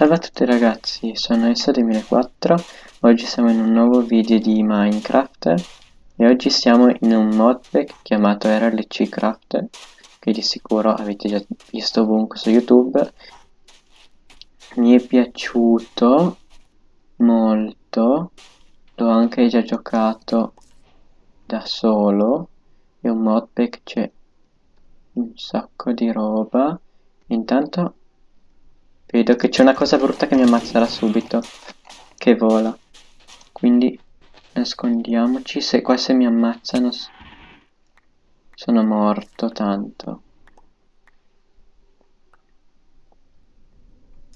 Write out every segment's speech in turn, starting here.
Salve a tutti ragazzi, sono Esso2004, oggi siamo in un nuovo video di Minecraft. E oggi siamo in un modpack chiamato RLC Craft che di sicuro avete già visto ovunque su YouTube. Mi è piaciuto molto, l'ho anche già giocato da solo, è un modpack, c'è un sacco di roba, intanto Vedo che c'è una cosa brutta che mi ammazzerà subito. Che vola. Quindi nascondiamoci. Se qua se mi ammazzano sono morto tanto.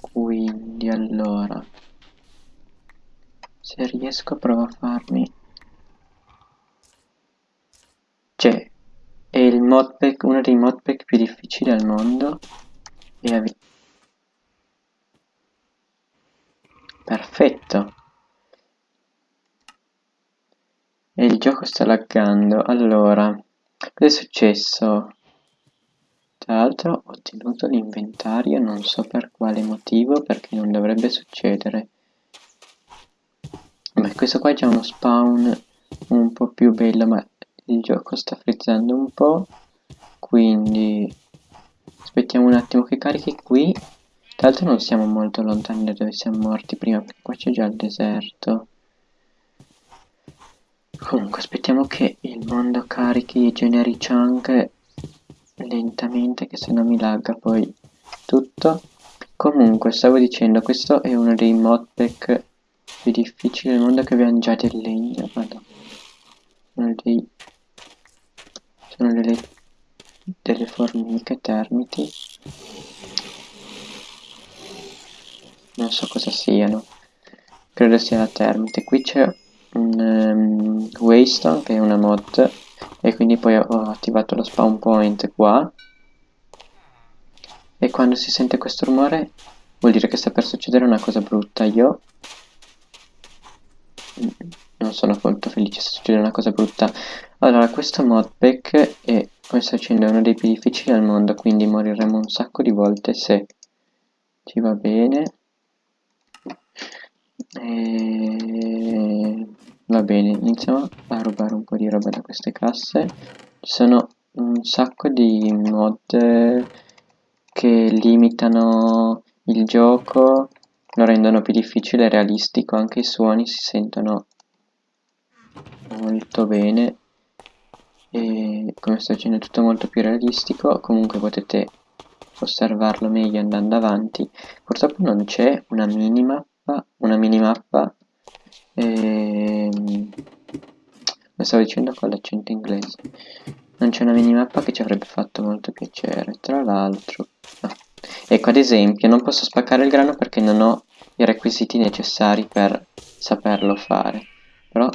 Quindi allora. Se riesco provo a farmi. Cioè, è il modpack, uno dei modpack più difficili al mondo. E Perfetto. E il gioco sta laggando. Allora, cosa è successo? Tra l'altro ho ottenuto l'inventario, non so per quale motivo, perché non dovrebbe succedere. Beh, questo qua è già uno spawn un po' più bello, ma il gioco sta frizzando un po'. Quindi aspettiamo un attimo che carichi qui tra l'altro non siamo molto lontani da dove siamo morti prima, perché qua c'è già il deserto. Comunque aspettiamo che il mondo carichi i generi chunk lentamente, che se no mi lagga poi tutto. Comunque, stavo dicendo, questo è uno dei modpack più difficili del mondo che abbiamo già del legno, madonna. Uno dei... Sono delle, delle formiche termiti non so cosa siano. Credo sia la termite. Qui c'è un um, waystone che è una mod e quindi poi ho attivato lo spawn point qua. E quando si sente questo rumore vuol dire che sta per succedere una cosa brutta. Io non sono molto felice se succede una cosa brutta. Allora questo modpack è come sto uno dei più difficili al mondo quindi moriremo un sacco di volte se ci va bene e... va bene iniziamo a rubare un po' di roba da queste casse. Ci sono un sacco di mod che limitano il gioco lo rendono più difficile e realistico anche i suoni si sentono molto bene. E come sto dicendo è tutto molto più realistico. Comunque potete osservarlo meglio andando avanti. Purtroppo non c'è una minima una minimappa e... lo stavo dicendo con l'accento inglese. Non c'è una minimappa che ci avrebbe fatto molto piacere tra l'altro. No. ecco ad esempio non posso spaccare il grano perché non ho i requisiti necessari per saperlo fare. Però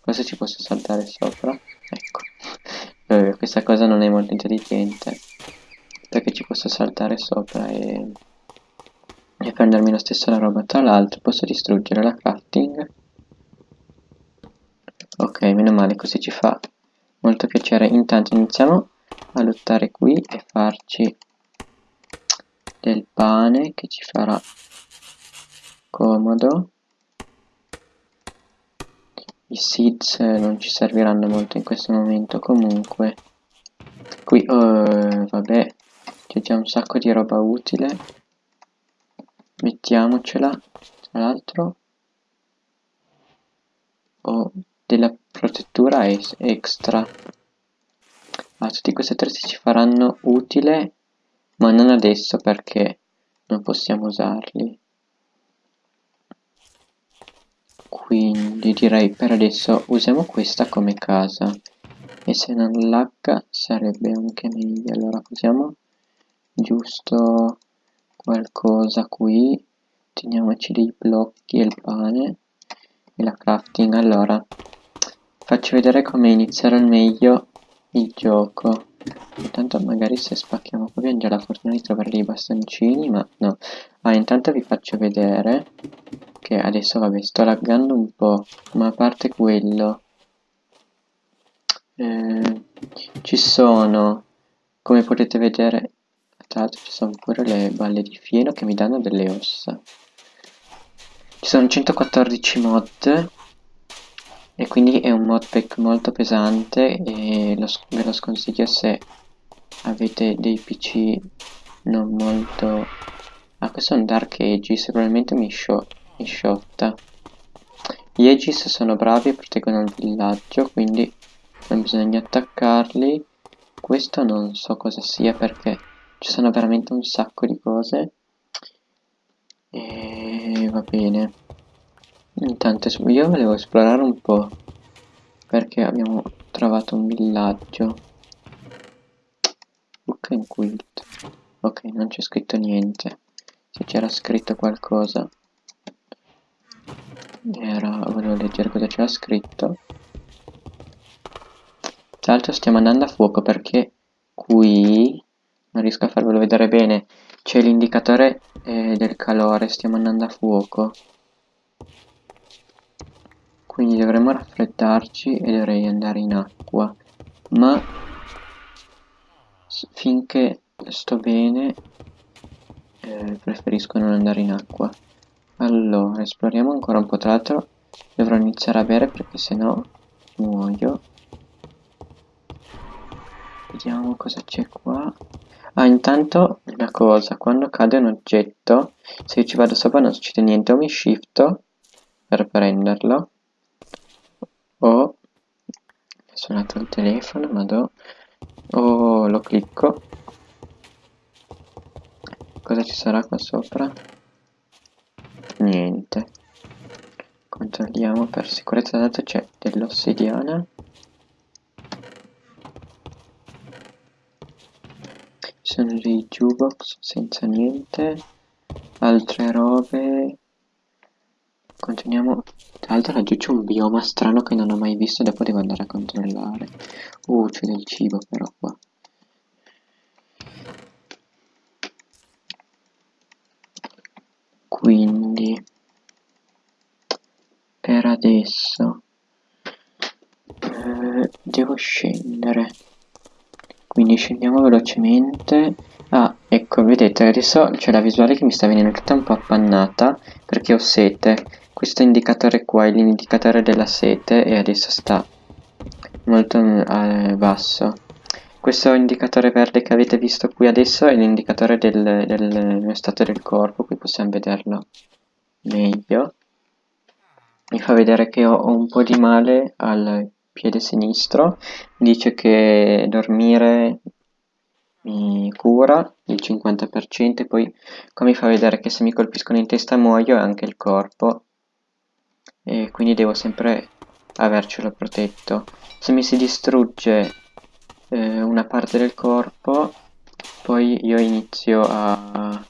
cosa ci posso saltare sopra. Ecco. Eh, questa cosa non è molto intelligente. Perché ci posso saltare sopra e e prendermi la roba tra l'altro posso distruggere la crafting. Ok meno male così ci fa molto piacere. Intanto iniziamo a lottare qui e farci del pane che ci farà comodo. I seeds non ci serviranno molto in questo momento comunque. Qui oh, vabbè c'è già un sacco di roba utile mettiamocela tra l'altro ho della protettura extra. Ah, tutti questi attrezzi ci faranno utile ma non adesso perché non possiamo usarli. Quindi direi per adesso usiamo questa come casa. E se non lagga sarebbe anche meglio. Allora usiamo giusto qualcosa qui. Teniamoci dei blocchi e il pane e la crafting. Allora faccio vedere come iniziare al meglio il gioco. Intanto magari se spacchiamo qui abbiamo già la fortuna di trovare dei bastoncini ma no. Ah intanto vi faccio vedere che adesso vabbè sto laggando un po' ma a parte quello eh, ci sono come potete vedere tra l'altro ci sono pure le balle di fieno che mi danno delle ossa. Ci sono 114 mod e quindi è un modpack molto pesante e lo, ve lo sconsiglio se avete dei pc non molto ah questo è un dark aegis probabilmente mi, scio mi sciotta gli aegis sono bravi e proteggono il villaggio quindi non bisogna attaccarli questo non so cosa sia perché ci sono veramente un sacco di cose e va bene Intanto io volevo esplorare un po' perché abbiamo trovato un villaggio. Book and quilt. Ok, non c'è scritto niente. Se c'era scritto qualcosa era volevo leggere cosa c'era scritto. Tra l'altro stiamo andando a fuoco perché qui non riesco a farvelo vedere bene. C'è l'indicatore eh, del calore, stiamo andando a fuoco. Quindi dovremmo raffreddarci e dovrei andare in acqua. Ma finché sto bene eh, preferisco non andare in acqua. Allora esploriamo ancora un po' tra l'altro dovrò iniziare a bere perché sennò muoio. Vediamo cosa c'è qua ah intanto una cosa quando cade un oggetto se io ci vado sopra non succede niente o mi shifto per prenderlo o è suonato il telefono ma do o lo clicco. Cosa ci sarà qua sopra? Niente. Controlliamo per sicurezza. Dato c'è dell'ossidiana sono dei jukebox senza niente altre robe continuiamo tra l'altro laggiù c'è un bioma strano che non ho mai visto dopo devo andare a controllare. Uh, c'è del cibo però qua. Quindi, per adesso, eh, devo scendere. Quindi scendiamo velocemente. Ah, ecco, vedete, adesso c'è la visuale che mi sta venendo tutta un po' appannata perché ho sete. Questo indicatore qua è l'indicatore della sete e adesso sta molto eh, basso. Questo indicatore verde che avete visto qui adesso è l'indicatore del, del stato del corpo qui possiamo vederlo meglio. Mi fa vedere che ho, ho un po' di male al piede sinistro dice che dormire mi cura il 50% e poi qua mi fa vedere che se mi colpiscono in testa muoio e anche il corpo. E quindi devo sempre avercelo protetto. Se mi si distrugge eh, una parte del corpo poi io inizio a,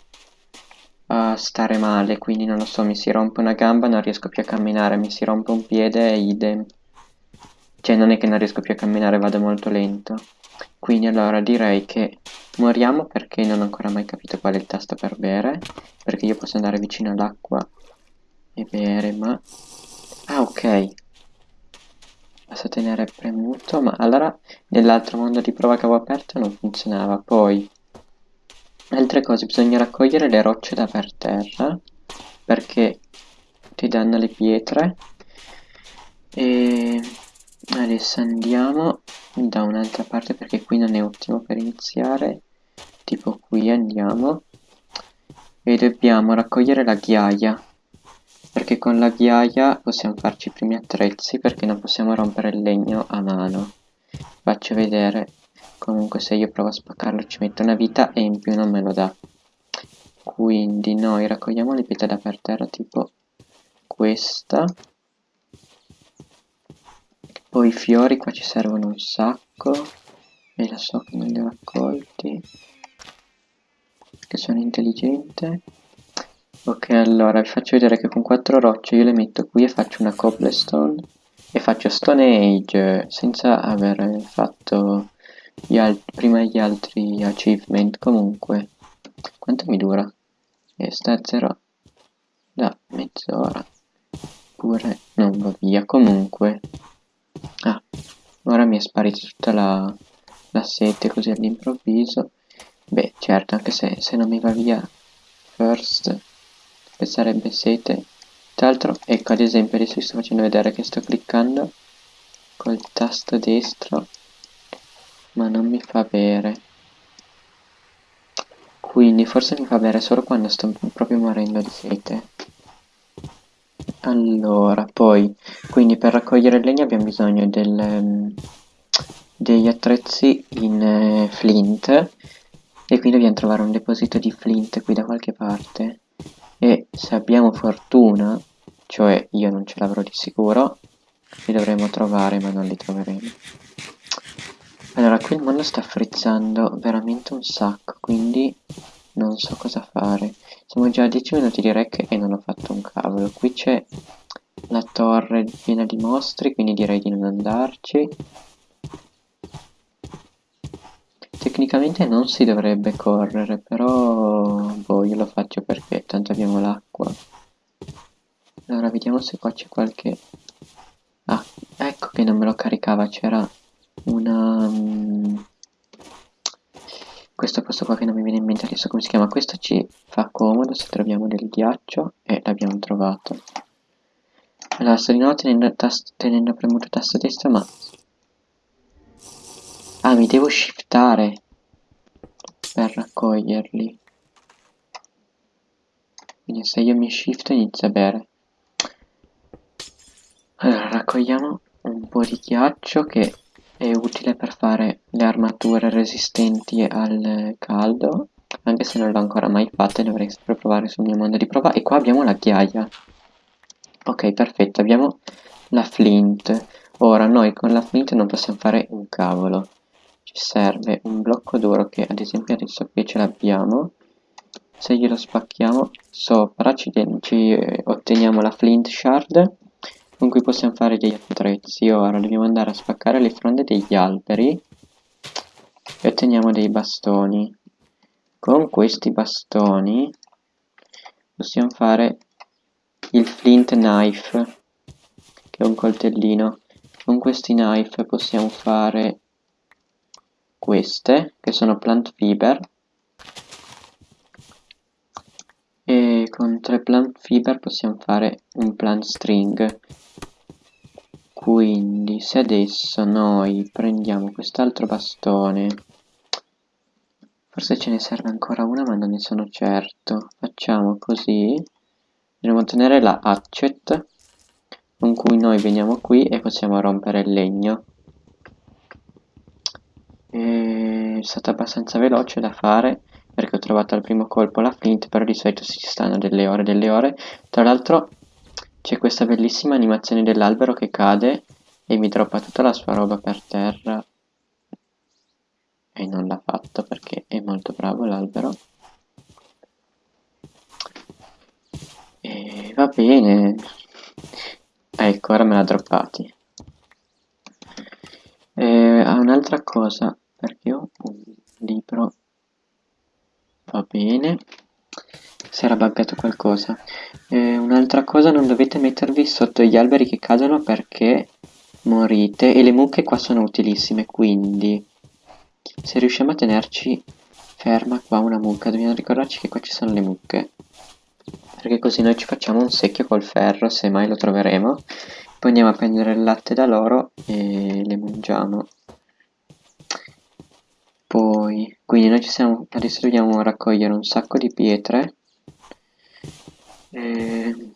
a stare male quindi non lo so mi si rompe una gamba non riesco più a camminare mi si rompe un piede e idem cioè non è che non riesco più a camminare vado molto lento quindi allora direi che moriamo perché non ho ancora mai capito qual è il tasto per bere perché io posso andare vicino all'acqua e bere ma Ah, ok. Basta tenere premuto, ma allora nell'altro mondo di prova che avevo aperto non funzionava. Poi, altre cose, bisogna raccogliere le rocce da per terra, perché ti danno le pietre. E adesso andiamo da un'altra parte perché qui non è ottimo per iniziare. Tipo qui andiamo. E dobbiamo raccogliere la ghiaia perché con la ghiaia possiamo farci i primi attrezzi perché non possiamo rompere il legno a mano faccio vedere comunque se io provo a spaccarlo ci metto una vita e in più non me lo dà quindi noi raccogliamo le pietre da per terra tipo questa poi i fiori qua ci servono un sacco e lo so che non li ho raccolti che sono intelligente. Ok, allora vi faccio vedere che con quattro rocce io le metto qui e faccio una cobblestone e faccio stone age senza aver fatto gli prima gli altri achievement comunque. Quanto mi dura? E sta a zero. Da mezz'ora. Pure non va via comunque ah ora mi è sparita tutta la, la sete così all'improvviso Beh, certo, anche se, se non mi va via first, che sarebbe sete. Tra l'altro, ecco, ad esempio, adesso vi sto facendo vedere che sto cliccando col tasto destro, ma non mi fa bere. Quindi forse mi fa bere solo quando sto proprio morendo di sete. Allora, poi, quindi per raccogliere il legno abbiamo bisogno del, um, degli attrezzi in eh, flint e quindi dobbiamo trovare un deposito di flint qui da qualche parte e se abbiamo fortuna, cioè io non ce l'avrò di sicuro, li dovremo trovare ma non li troveremo. Allora, qui il mondo sta frizzando veramente un sacco, quindi non so cosa fare. Siamo già a 10 minuti di rec e non ho fatto un cavolo. Qui c'è la torre piena di mostri, quindi direi di non andarci. Tecnicamente non si dovrebbe correre, però boh, io lo faccio perché tanto abbiamo l'acqua. Allora, vediamo se qua c'è qualche... Ah, ecco che non me lo caricava, c'era una... Um questo posto qua che non mi viene in mente adesso come si chiama questo ci fa comodo se troviamo del ghiaccio e l'abbiamo trovato. Allora sto nuovo tenendo, tenendo premuto tasto destro ma ah mi devo shiftare per raccoglierli. Quindi se io mi shifto inizio a bere. Allora raccogliamo un po' di ghiaccio che è utile per fare le armature resistenti al caldo anche se non l'ho ancora mai fatta dovrei sempre provare sul mio mondo di prova. E qua abbiamo la ghiaia. Ok perfetto abbiamo la flint. Ora noi con la flint non possiamo fare un cavolo. Ci serve un blocco duro che ad esempio adesso qui ce l'abbiamo. Se glielo spacchiamo sopra ci, ci eh, otteniamo la flint shard con cui possiamo fare degli attrezzi. Ora dobbiamo andare a spaccare le fronde degli alberi e otteniamo dei bastoni. Con questi bastoni possiamo fare il flint knife, che è un coltellino. Con questi knife possiamo fare queste, che sono plant fiber, e con tre plant fiber possiamo fare un plant string. Quindi se adesso noi prendiamo quest'altro bastone forse ce ne serve ancora una ma non ne sono certo. Facciamo così. Dobbiamo ottenere la hatchet con cui noi veniamo qui e possiamo rompere il legno. È stato abbastanza veloce da fare perché ho trovato al primo colpo la flint però di solito si stanno delle ore delle ore tra l'altro c'è questa bellissima animazione dell'albero che cade e mi droppa tutta la sua roba per terra. E non l'ha fatto perché è molto bravo l'albero. E va bene. Ecco, ora me l'ha droppati. E, un'altra cosa, perché ho un libro. Bene si era buggato qualcosa. Eh, Un'altra cosa, non dovete mettervi sotto gli alberi che cadono perché morite e le mucche qua sono utilissime, quindi se riusciamo a tenerci ferma qua una mucca, dobbiamo ricordarci che qua ci sono le mucche. Perché così noi ci facciamo un secchio col ferro, se mai lo troveremo. Poi andiamo a prendere il latte da loro e le mangiamo. Poi, quindi noi ci siamo, adesso dobbiamo raccogliere un sacco di pietre. E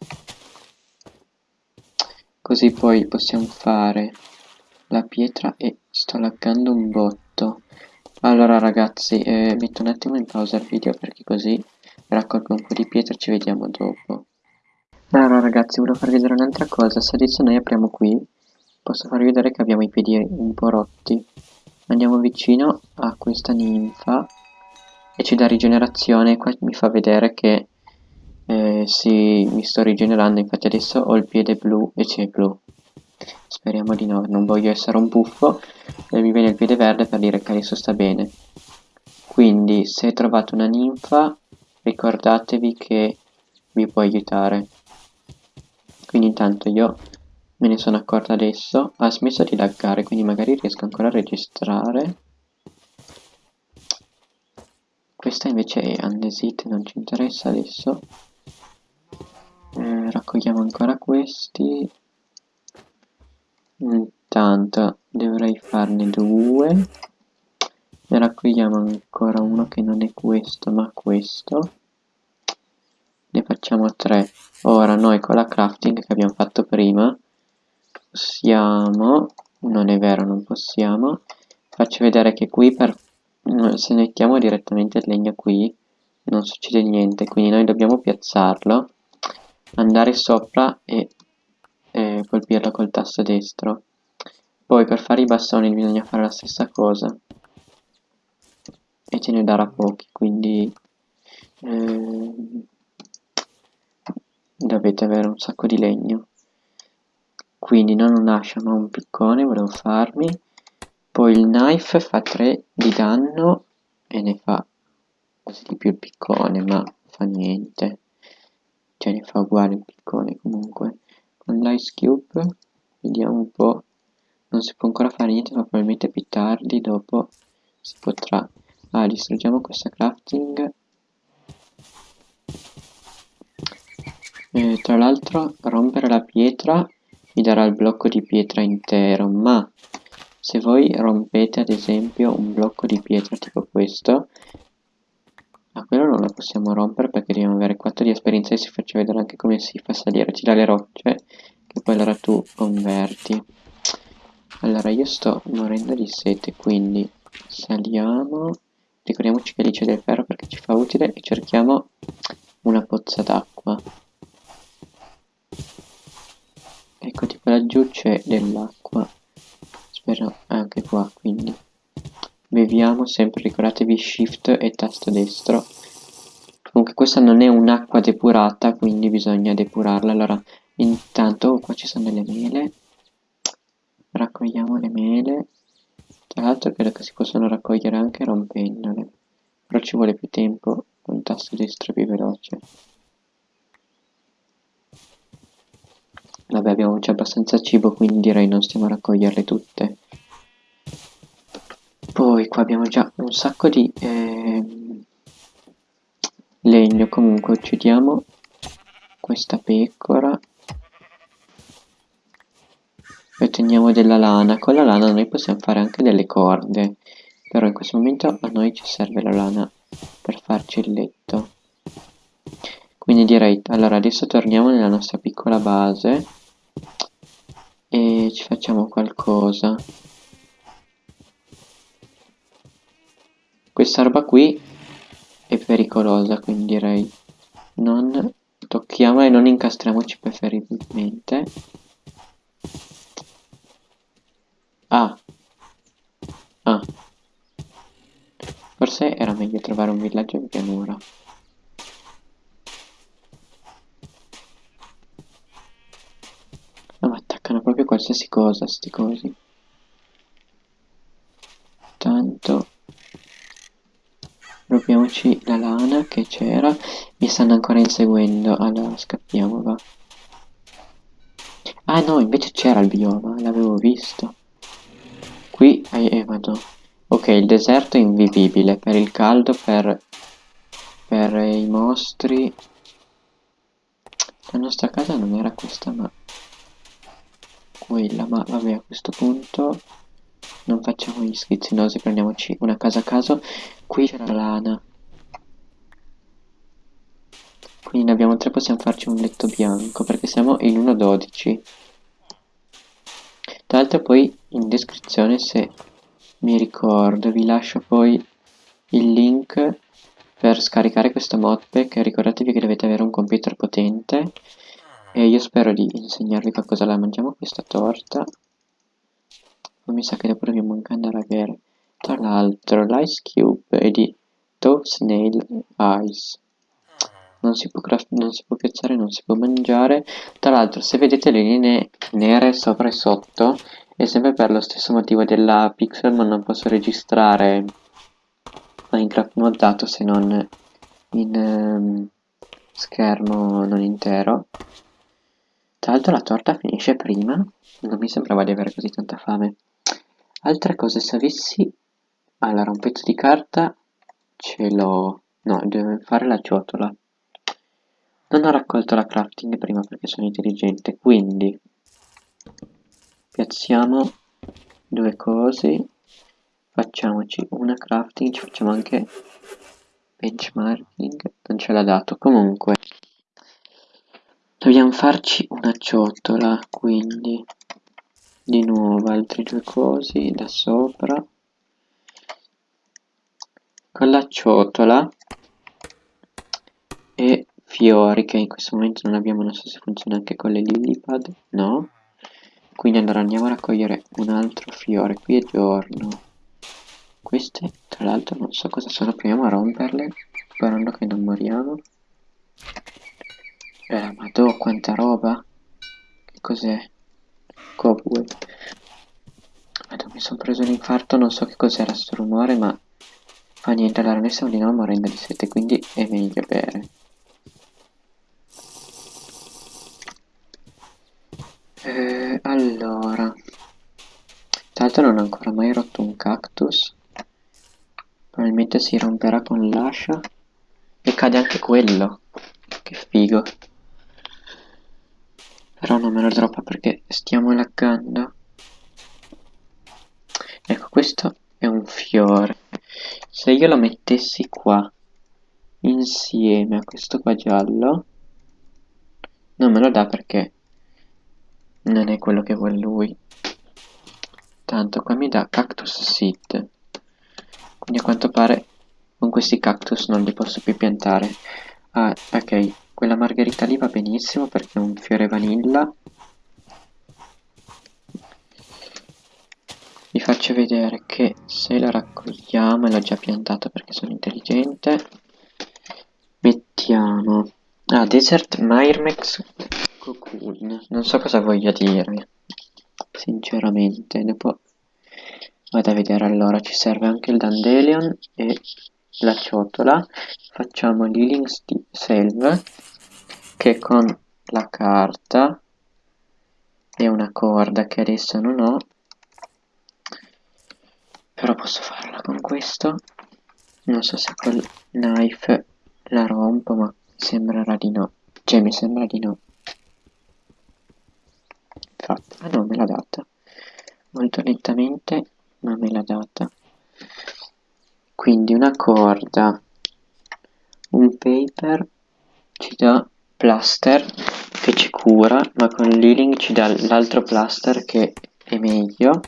così poi possiamo fare la pietra e sto laggando un botto. Allora ragazzi eh, metto un attimo in pausa il video perché così raccolgo un po' di pietra ci vediamo dopo. Allora ragazzi volevo farvi vedere un'altra cosa. Se adesso noi apriamo qui posso farvi vedere che abbiamo i piedi un po' rotti andiamo vicino a questa ninfa e ci dà rigenerazione qua mi fa vedere che eh, sì, mi sto rigenerando, infatti adesso ho il piede blu e c'è blu. Speriamo di no, non voglio essere un buffo e mi viene il piede verde per dire che adesso sta bene. Quindi, se trovate una ninfa, ricordatevi che vi può aiutare. Quindi intanto io me ne sono accorto adesso, ha smesso di laggare, quindi magari riesco ancora a registrare. questa invece è andesit, non ci interessa adesso. Eh, raccogliamo ancora questi. Intanto dovrei farne due. Ne raccogliamo ancora uno che non è questo ma questo. Ne facciamo tre. Ora noi con la crafting che abbiamo fatto prima possiamo... Non è vero, non possiamo. Faccio vedere che qui per se mettiamo direttamente il legno qui non succede niente quindi noi dobbiamo piazzarlo andare sopra e, e colpirlo col tasto destro. Poi per fare i bastoni bisogna fare la stessa cosa. E ce ne darà pochi quindi eh, dovete avere un sacco di legno quindi non un ascia ma un piccone volevo farmi poi il knife fa 3 di danno e ne fa quasi di più il piccone, ma fa niente. Cioè ne fa uguale il piccone comunque. Con l'ice cube vediamo un po'. Non si può ancora fare niente, ma probabilmente più tardi dopo si potrà. Ah, distruggiamo questa crafting. E, tra l'altro rompere la pietra mi darà il blocco di pietra intero, ma se voi rompete ad esempio un blocco di pietra tipo questo a quello non lo possiamo rompere perché dobbiamo avere 4 di esperienza e si faccia vedere anche come si fa salire. Ci dà le rocce che poi allora tu converti. Allora io sto morendo di sete quindi saliamo. Ricordiamoci che lì c'è del ferro perché ci fa utile e cerchiamo una pozza d'acqua laggiù c'è dell'acqua. Spero anche qua quindi. Beviamo sempre ricordatevi shift e tasto destro. Comunque questa non è un'acqua depurata quindi bisogna depurarla. Allora intanto qua ci sono delle mele. Raccogliamo le mele. Tra l'altro credo che si possono raccogliere anche rompendole. Però ci vuole più tempo. Con tasto destro più veloce Vabbè abbiamo già abbastanza cibo quindi direi non stiamo a raccoglierle tutte. Poi qua abbiamo già un sacco di eh, legno comunque uccidiamo questa pecora e otteniamo della lana. Con la lana noi possiamo fare anche delle corde però in questo momento a noi ci serve la lana per farci il letto. Quindi direi, allora adesso torniamo nella nostra piccola base e ci facciamo qualcosa. Questa roba qui è pericolosa, quindi direi non tocchiamo e non incastriamoci preferibilmente. Ah. Ah. Forse era meglio trovare un villaggio in pianura. proprio qualsiasi cosa sti cosi. Tanto proviamoci la lana che c'era mi stanno ancora inseguendo. Allora scappiamo va. Ah no invece c'era il bioma l'avevo visto. Qui eh, eh vado. Ok il deserto è invivibile per il caldo per per i mostri. La nostra casa non era questa ma quella ma vabbè a questo punto non facciamo gli schizzinosi prendiamoci una casa a caso. Qui c'è la lana. Quindi ne abbiamo tre possiamo farci un letto bianco perché siamo in 1.12 tra l'altro poi in descrizione se mi ricordo vi lascio poi il link per scaricare questo modpack. Ricordatevi che dovete avere un computer potente e io spero di insegnarvi qualcosa. La mangiamo questa torta. Poi mi sa che dopo dobbiamo anche andare a bere tra l'altro l'ice cube è di Dove Snail Ice. Non si, può non si può piazzare, non si può mangiare. Tra l'altro se vedete le linee nere sopra e sotto è sempre per lo stesso motivo della pixel ma non posso registrare Minecraft moddato se non in um, schermo non intero tra l'altro la torta finisce prima, non mi sembrava di avere così tanta fame. Altre cose, se avessi... Allora, un pezzo di carta ce l'ho no devo fare la ciotola non ho raccolto la crafting prima perché sono intelligente quindi piazziamo due cose facciamoci una crafting ci facciamo anche benchmarking non ce l'ha dato comunque dobbiamo farci una ciotola quindi di nuovo altre due cose da sopra. Con la ciotola e fiori che in questo momento non abbiamo non so se funziona anche con le lillipad no? Quindi allora andiamo a raccogliere un altro fiore qui è giorno. Queste tra l'altro non so cosa sono. Proviamo a romperle sperando che non moriamo eh madò quanta roba? Che cos'è? Cobweb madò mi sono preso un infarto non so che cos'era sto rumore ma fa niente. Allora noi stiamo di nuovo morendo di sete quindi è meglio bere. Eh, allora. Tra l'altro non ho ancora mai rotto un cactus. Probabilmente si romperà con l'ascia. E cade anche quello. Che figo però non me lo droppa perché stiamo laggando. Ecco questo è un fiore. Se io lo mettessi qua insieme a questo qua giallo non me lo dà perché non è quello che vuole lui. Tanto qua mi dà cactus seed. Quindi a quanto pare con questi cactus non li posso più piantare. Ah ok quella margherita lì va benissimo perché è un fiore vanilla. Vi faccio vedere che se la raccogliamo e l'ho già piantata perché sono intelligente. Mettiamo ah desert myrmex cocoon. Non so cosa voglia dire sinceramente. Dopo vado a vedere allora ci serve anche il dandelion e la ciotola facciamo l'healing salve che con la carta e una corda che adesso non ho però posso farla con questo. Non so se col knife la rompo ma sembrerà di no. Cioè mi sembra di no. Infatti ah no me l'ha data. Molto lentamente ma me l'ha data quindi una corda un paper ci dà plaster che ci cura ma con l'healing ci dà l'altro plaster che è meglio.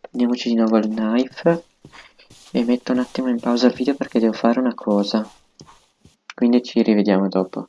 Prendiamoci di nuovo il knife e metto un attimo in pausa il video perché devo fare una cosa. Quindi ci rivediamo dopo